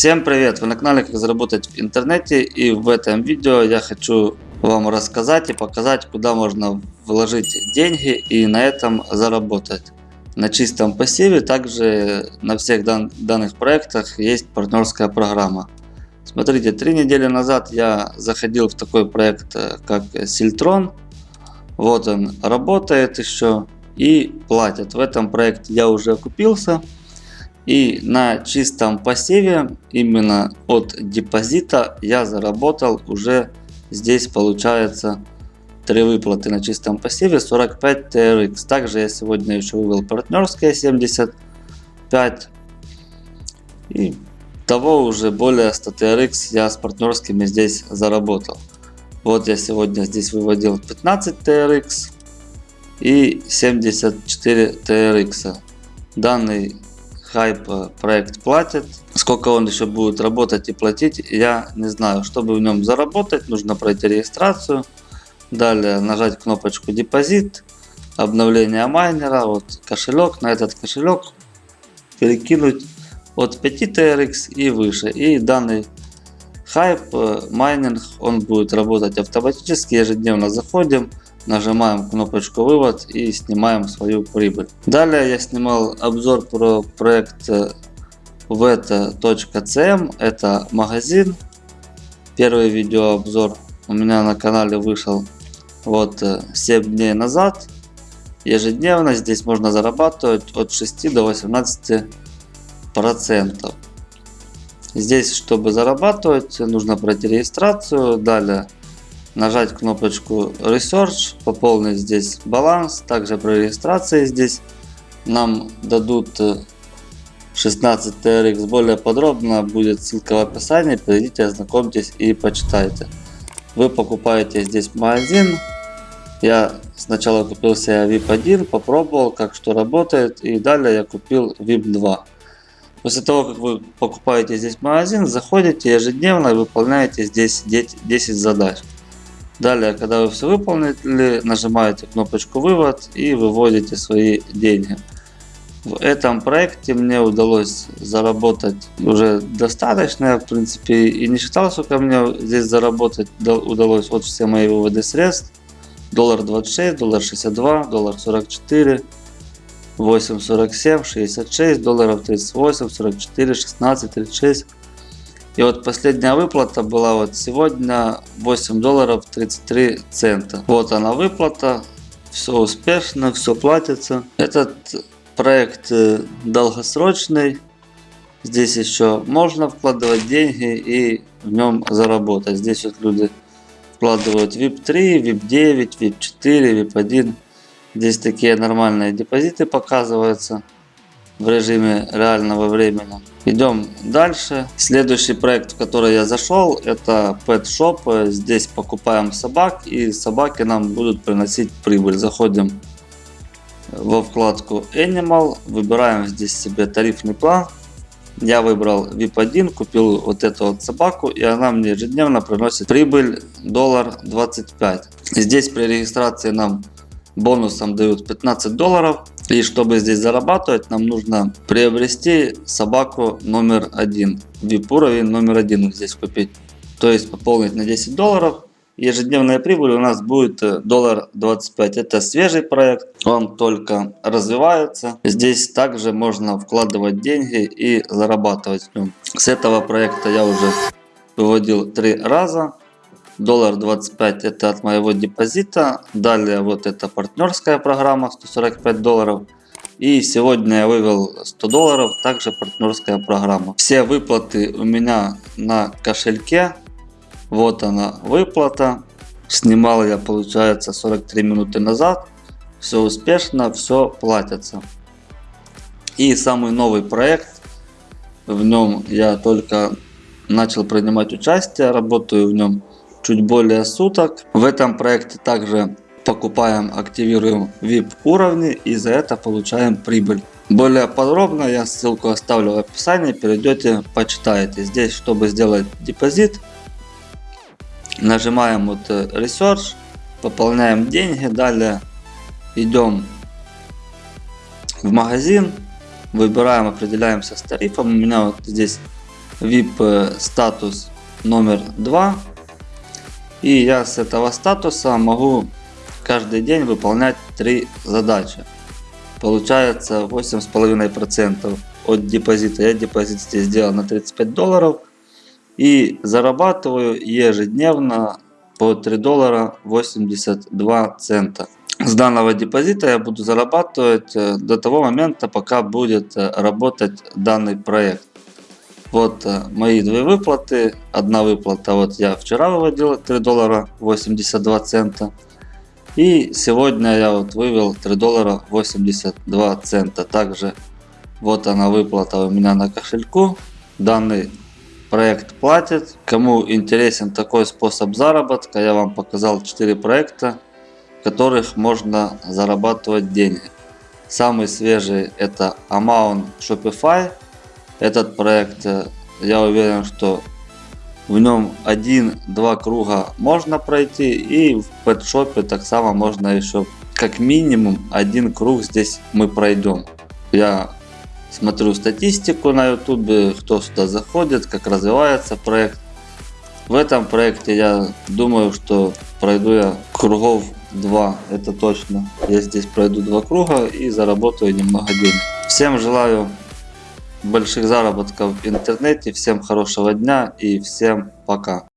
Всем привет! Вы на канале Как заработать в интернете и в этом видео я хочу вам рассказать и показать куда можно вложить деньги и на этом заработать. На чистом пассиве также на всех дан данных проектах есть партнерская программа. Смотрите, три недели назад я заходил в такой проект э, как Сильтрон. Вот он работает еще и платят. В этом проекте я уже окупился. И на чистом пассиве, именно от депозита, я заработал уже здесь получается три выплаты на чистом пассиве 45 TRX. Также я сегодня еще вывел партнерские 75. И того уже более 100 TRX я с партнерскими здесь заработал. Вот я сегодня здесь выводил 15 TRX и 74 TRX. Данный хайп э, проект платит. Сколько он еще будет работать и платить, я не знаю. Чтобы в нем заработать, нужно пройти регистрацию. Далее нажать кнопочку депозит, обновление майнера, вот кошелек, на этот кошелек перекинуть от 5 TRX и выше. И данный хайп э, майнинг, он будет работать автоматически, ежедневно заходим нажимаем кнопочку вывод и снимаем свою прибыль. Далее я снимал обзор про проект veta.cm, это магазин. Первый видеообзор у меня на канале вышел вот 7 дней назад. Ежедневно здесь можно зарабатывать от 6 до 18 процентов. Здесь, чтобы зарабатывать, нужно пройти регистрацию. Далее нажать кнопочку Research, пополнить здесь баланс. Также при регистрации здесь нам дадут 16 э, TRX. Более подробно будет ссылка в описании. Перейдите, ознакомьтесь и почитайте. Вы покупаете здесь магазин. Я сначала купил себе VIP 1, попробовал, как что работает. И далее я купил VIP 2. После того, как вы покупаете здесь магазин, заходите ежедневно и выполняете здесь 10 задач. Далее, когда вы все выполнили, нажимаете кнопочку вывод и выводите свои деньги. В этом проекте мне удалось заработать уже достаточно, в принципе и не считал, сколько мне здесь заработать удалось от все мои выводы средств. Доллар 26, доллар 62, доллар 44, 8,47, 66, долларов 38, 44, 16, 36. И вот последняя выплата была вот сегодня 8 долларов 33 цента. Вот она выплата. Все успешно, все платится. Этот проект э, долгосрочный. Здесь еще можно вкладывать деньги и в нем заработать. Здесь вот люди вкладывают VIP 3, VIP 9, VIP 4, VIP 1. Здесь такие нормальные депозиты показываются в режиме реального времени. Идем дальше. Следующий проект, в который я зашел, это Pet Shop. Здесь покупаем собак и собаки нам будут приносить прибыль. Заходим во вкладку Animal, выбираем здесь себе тарифный план. Я выбрал VIP 1, купил вот эту вот собаку и она мне ежедневно приносит прибыль доллар 25. Здесь при регистрации нам бонусом дают 15 долларов. И чтобы здесь зарабатывать, нам нужно приобрести собаку номер один. VIP уровень номер один здесь купить. То есть пополнить на 10 долларов. Ежедневная прибыль у нас будет э, доллар 25. Это свежий проект, он только развивается. Здесь также можно вкладывать деньги и зарабатывать. С этого проекта я уже выводил три раза доллар 25 это от моего депозита. Далее вот это партнерская программа 145 долларов. И сегодня я вывел 100 долларов, также партнерская программа. Все выплаты у меня на кошельке. Вот она выплата. Снимал я получается 43 минуты назад. Все успешно, все платится. И самый новый проект. В нем я только начал принимать участие, работаю в нем чуть более суток. В этом проекте также покупаем, активируем VIP уровни и за это получаем прибыль. Более подробно я ссылку оставлю в описании, перейдете, почитаете. Здесь, чтобы сделать депозит, нажимаем вот э, Research, пополняем деньги, далее идем в магазин, выбираем, определяемся с тарифом. У меня вот здесь VIP э, статус номер 2. И я с этого статуса могу каждый день выполнять три задачи. Получается 8,5% от депозита. Я депозит здесь сделал на 35 долларов. И зарабатываю ежедневно по 3 доллара 82 цента. С данного депозита я буду зарабатывать э, до того момента, пока будет э, работать данный проект. Вот э, мои две выплаты. Одна выплата, вот я вчера выводил 3 доллара 82 цента. И сегодня я вот вывел 3 доллара 82 цента. Также вот она выплата у меня на кошельку. Данный проект платит. Кому интересен такой способ заработка, я вам показал 4 проекта, в которых можно зарабатывать деньги. Самый свежий это Amount Shopify. Этот проект, э, я уверен, что в нем один-два круга можно пройти и в пэтшопе так само можно еще как минимум один круг здесь мы пройдем. Я смотрю статистику на ютубе, кто сюда заходит, как развивается проект. В этом проекте я думаю, что пройду я кругов 2, это точно. Я здесь пройду два круга и заработаю немного денег. Всем желаю больших заработков в интернете, всем хорошего дня и всем пока.